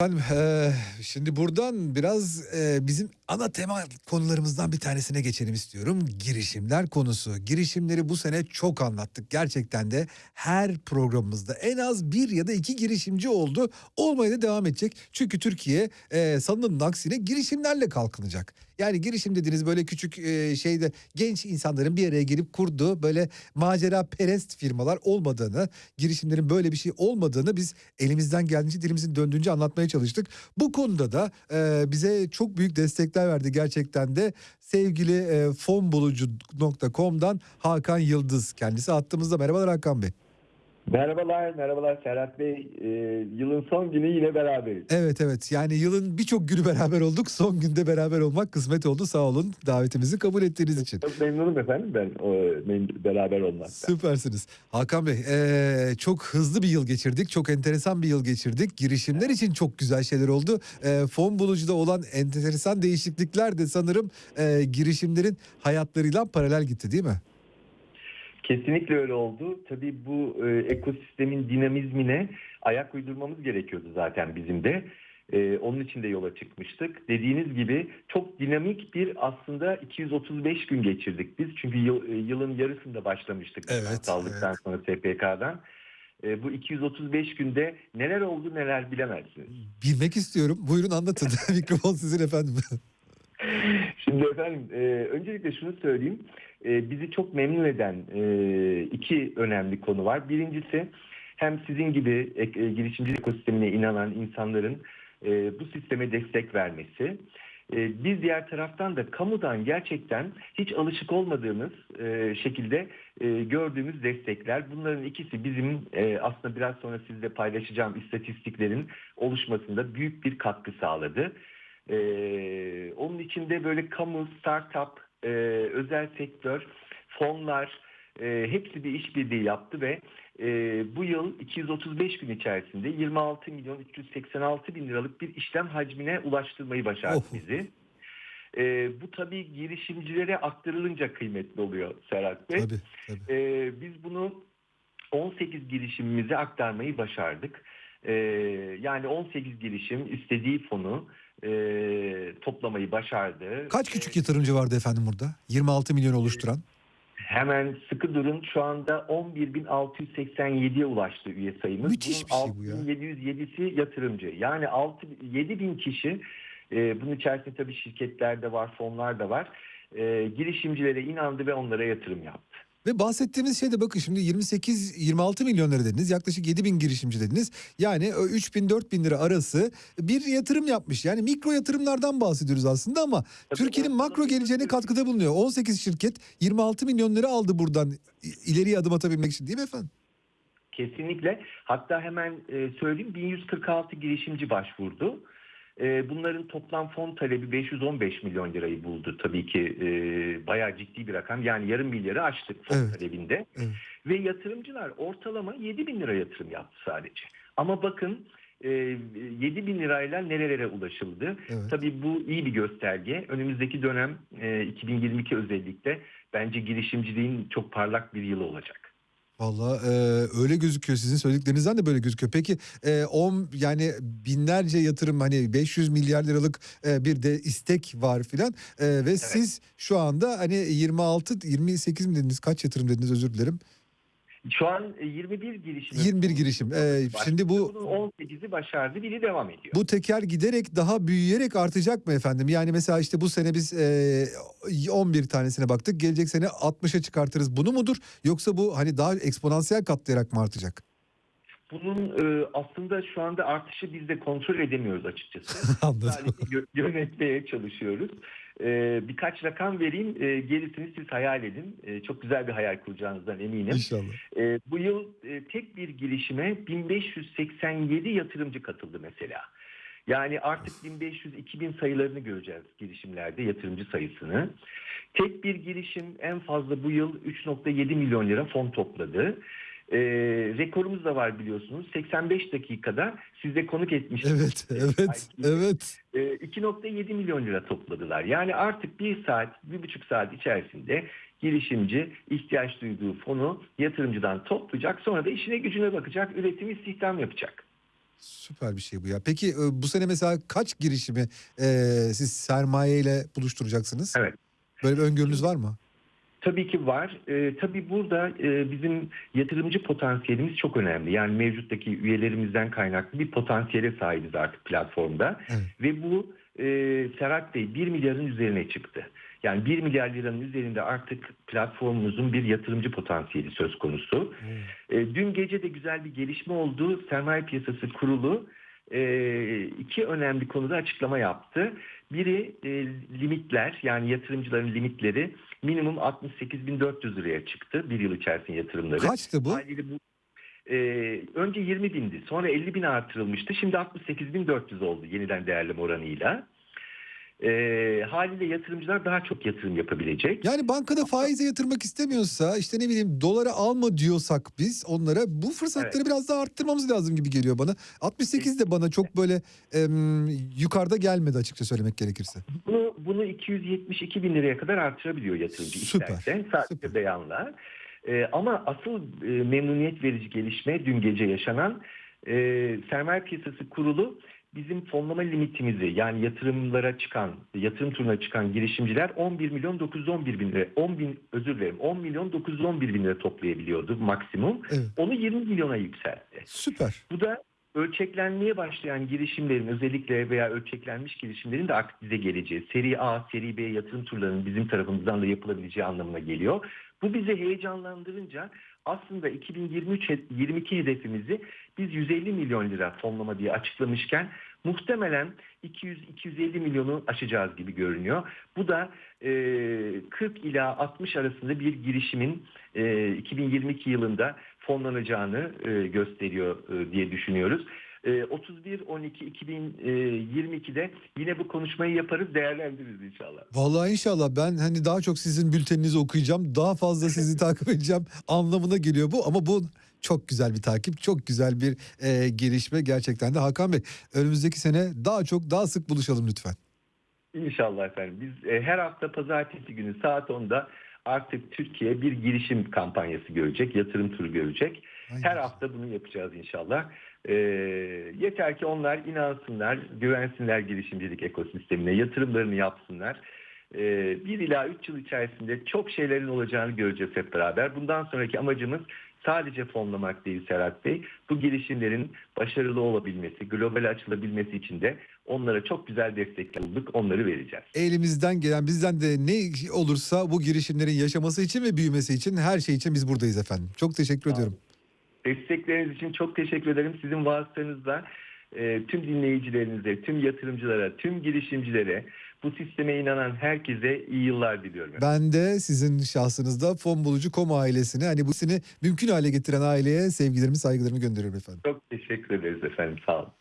Efendim, eee, şimdi buradan biraz eee, bizim ana tema konularımızdan bir tanesine geçelim istiyorum. Girişimler konusu. Girişimleri bu sene çok anlattık. Gerçekten de her programımızda en az bir ya da iki girişimci oldu. Olmaya da devam edecek. Çünkü Türkiye eee sanılanın aksine girişimlerle kalkınacak. Yani girişim dediğiniz böyle küçük eee, şeyde genç insanların bir araya gelip kurduğu böyle macera perest firmalar olmadığını, girişimlerin böyle bir şey olmadığını biz elimizden geldiğince dilimizin döndüğünce anlatmaya çalıştık. Bu konuda da e, bize çok büyük destekler verdi gerçekten de sevgili e, fonbulucu.com'dan Hakan Yıldız kendisi attığımızda merhabalar Hakan Bey. Merhabalar, merhabalar Serhat Bey. Ee, yılın son günü yine beraberiz. Evet evet yani yılın birçok günü beraber olduk son günde beraber olmak kısmet oldu sağ olun davetimizi kabul ettiğiniz için. Çok memnunum efendim ben o, beraber olmaktan. Süpersiniz. Hakan Bey e, çok hızlı bir yıl geçirdik. Çok enteresan bir yıl geçirdik. Girişimler için çok güzel şeyler oldu. E, fon bulucuda olan enteresan değişiklikler de sanırım e, girişimlerin hayatlarıyla paralel gitti değil mi? Kesinlikle öyle oldu. Tabii bu e, ekosistemin dinamizmine ayak uydurmamız gerekiyordu zaten bizim de. E, onun için de yola çıkmıştık. Dediğiniz gibi çok dinamik bir aslında 235 gün geçirdik biz. Çünkü yıl- e, yılın yarısında başlamıştık. Evet, Sağlıktan sonra SPK'dan. E, bu 235 günde neler oldu neler bilemezsiniz. Bilmek istiyorum. Buyurun anlatın. Mikrofon sizin efendim. Şimdi efendim e, öncelikle şunu söyleyeyim. E, bizi çok memnun eden e, iki önemli konu var. Birincisi hem sizin gibi ek- e, girişimcilik ekosistemine inanan insanların e, bu sisteme destek vermesi. E, bir diğer taraftan da kamudan gerçekten hiç alışık olmadığımız e, şekilde e, gördüğümüz destekler. Bunların ikisi bizim e, aslında biraz sonra sizle paylaşacağım istatistiklerin oluşmasında büyük bir katkı sağladı. Ee, onun içinde böyle kamu, startup, e, özel sektör, fonlar e, hepsi bir işbirliği yaptı ve e, bu yıl 235 gün içerisinde 26 milyon 386 bin liralık bir işlem hacmine ulaştırmayı başardı Oh. bizi. E, bu tabii girişimcilere aktarılınca kıymetli oluyor Serhat Bey. tabii tabii. Ee, biz bunu 18 girişimimize aktarmayı başardık. Ee, yani 18 girişim istediği fonu e, toplamayı başardı. Kaç küçük yatırımcı vardı efendim burada? 26 milyon oluşturan. Hemen sıkı durun şu anda 11.687'ye ulaştı üye sayımız. Müthiş bir şey bu ya. 6.707'si yatırımcı. Yani 6 7000 kişi e, bunun içerisinde tabii şirketler de var, fonlar da var. E, girişimcilere inandı ve onlara yatırım yaptı. Ve bahsettiğimiz şey de bakın şimdi 28-26 milyon lira dediniz. Yaklaşık 7 bin girişimci dediniz. Yani 3 bin 4 bin lira arası bir yatırım yapmış. Yani mikro yatırımlardan bahsediyoruz aslında ama Türkiye'nin makro geleceğine katkıda bulunuyor. 18 şirket 26 milyon lira aldı buradan ileriye adım atabilmek için değil mi efendim? Kesinlikle. Hatta hemen e, söyleyeyim 1146 girişimci başvurdu. E, bunların toplam fon talebi 515 milyon lirayı buldu. Tabii ki e, bayağı ciddi bir rakam. Yani yarım milyarı aştık fon Evet. talebinde. Evet. Ve yatırımcılar ortalama 7 bin lira yatırım yaptı sadece. Ama bakın e, 7 bin lirayla nerelere ulaşıldı? Evet. Tabii bu iyi bir gösterge. Önümüzdeki dönem e, 2022 özellikle bence girişimciliğin çok parlak bir yılı olacak. Vallahi e, öyle gözüküyor sizin söylediklerinizden de böyle gözüküyor. Peki e, 10 yani binlerce yatırım hani 500 milyar liralık e, bir de istek var filan E, ve siz şu anda hani 26 28 mi dediniz kaç yatırım dediniz özür dilerim. Şu an e, 21 girişim. 21 girişim. Ee, şimdi bu- Bunun 18'i başardı, biri devam ediyor. Bu teker giderek daha büyüyerek artacak mı efendim? Yani mesela işte bu sene biz e, 11 tanesine baktık. Gelecek sene 60'a çıkartırız. Bunu mudur? Yoksa bu hani daha eksponansiyel katlayarak mı artacak? Bunun e, aslında şu anda artışı biz de kontrol edemiyoruz açıkçası. Anladım. Sadece yö- yönetmeye çalışıyoruz. E, birkaç rakam vereyim, e, gerisini siz hayal edin. E, çok güzel bir hayal kuracağınızdan eminim. İnşallah. E, bu yıl e, tek bir girişime 1587 yatırımcı katıldı mesela. Yani artık 1500-2000 sayılarını göreceğiz girişimlerde yatırımcı sayısını. Tek bir girişim en fazla bu yıl 3.7 milyon lira fon topladı. E, rekorumuz da var biliyorsunuz. 85 dakikada size konuk etmiştim. Evet, evet, evet. E, 2.7 milyon lira topladılar. Yani artık bir saat, bir buçuk saat içerisinde girişimci ihtiyaç duyduğu fonu yatırımcıdan toplayacak. Sonra da işine gücüne bakacak, üretim istihdam yapacak. Süper bir şey bu ya. Peki e, bu sene mesela kaç girişimi e, siz sermayeyle buluşturacaksınız? Evet. Böyle bir öngörünüz var mı? Tabii ki var. Ee, tabii burada e, bizim yatırımcı potansiyelimiz çok önemli. Yani mevcuttaki üyelerimizden kaynaklı bir potansiyele sahibiz artık platformda. Evet. Ve bu e, Serhat Bey 1 milyarın üzerine çıktı. Yani 1 milyar liranın üzerinde artık platformumuzun bir yatırımcı potansiyeli söz konusu. E, dün gece de güzel bir gelişme oldu. Sermaye Piyasası Kurulu e, iki önemli konuda açıklama yaptı. Biri e, limitler yani yatırımcıların limitleri minimum 68.400 liraya çıktı bir yıl içerisinde yatırımları. Kaçtı bu? Haliyle bu e, önce 20 bindi sonra 50 bin artırılmıştı. Şimdi 68.400 oldu yeniden değerleme oranıyla. E, haliyle yatırımcılar daha çok yatırım yapabilecek. Yani bankada faize yatırmak istemiyorsa işte ne bileyim dolara alma diyorsak biz onlara bu fırsatları biraz daha arttırmamız lazım gibi geliyor bana. 68 de bana çok böyle em, yukarıda gelmedi açıkça söylemek gerekirse. Bunu, bunu 272 bin liraya kadar artırabiliyor yatırımcı Süper, isterse sadece süper. beyanla. Ee, ama asıl e, memnuniyet verici gelişme dün gece yaşanan e, sermaye piyasası kurulu bizim fonlama limitimizi yani yatırımlara çıkan, yatırım turuna çıkan girişimciler 11 milyon 911 bin lira, 10 bin özür dilerim 10 milyon 911 bin lira toplayabiliyordu maksimum. Evet. Onu 20 milyona yükseltti. Süper. Bu da ölçeklenmeye başlayan girişimlerin özellikle veya ölçeklenmiş girişimlerin de artık bize geleceği, seri A, seri B yatırım turlarının bizim tarafımızdan da yapılabileceği anlamına geliyor. Bu bizi heyecanlandırınca aslında 2023-22 hedefimizi biz 150 milyon lira fonlama diye açıklamışken muhtemelen 200-250 milyonu aşacağız gibi görünüyor. Bu da e, 40 ila 60 arasında bir girişimin e, 2022 yılında fonlanacağını e, gösteriyor e, diye düşünüyoruz. E, 31-12-2022'de yine bu konuşmayı yaparız, değerlendiririz inşallah. Vallahi inşallah ben hani daha çok sizin bülteninizi okuyacağım. Daha fazla sizi takip edeceğim anlamına geliyor bu. Ama bu çok güzel bir takip, çok güzel bir e, gelişme gerçekten de. Hakan Bey önümüzdeki sene daha çok daha sık buluşalım lütfen. İnşallah efendim. Biz e, her hafta pazartesi günü saat 10'da artık Türkiye bir girişim kampanyası görecek, yatırım turu görecek. Aynen. Her hafta bunu yapacağız inşallah. E, yeter ki onlar inansınlar, güvensinler girişimcilik ekosistemine, yatırımlarını yapsınlar. E, bir ila üç yıl içerisinde çok şeylerin olacağını göreceğiz hep beraber. Bundan sonraki amacımız sadece fonlamak değil Serhat Bey. Bu girişimlerin başarılı olabilmesi, global açılabilmesi için de onlara çok güzel destekler bulduk. Onları vereceğiz. Elimizden gelen bizden de ne olursa bu girişimlerin yaşaması için ve büyümesi için her şey için biz buradayız efendim. Çok teşekkür ediyorum. Destekleriniz için çok teşekkür ederim. Sizin vasıtanızla e, tüm dinleyicilerinize, tüm yatırımcılara, tüm girişimcilere, bu sisteme inanan herkese iyi yıllar diliyorum. Ben de sizin şahsınızda Fon Bulucu Kom ailesine hani bu seni mümkün hale getiren aileye sevgilerimi saygılarımı gönderiyorum efendim. Çok teşekkür ederiz efendim. Sağ olun.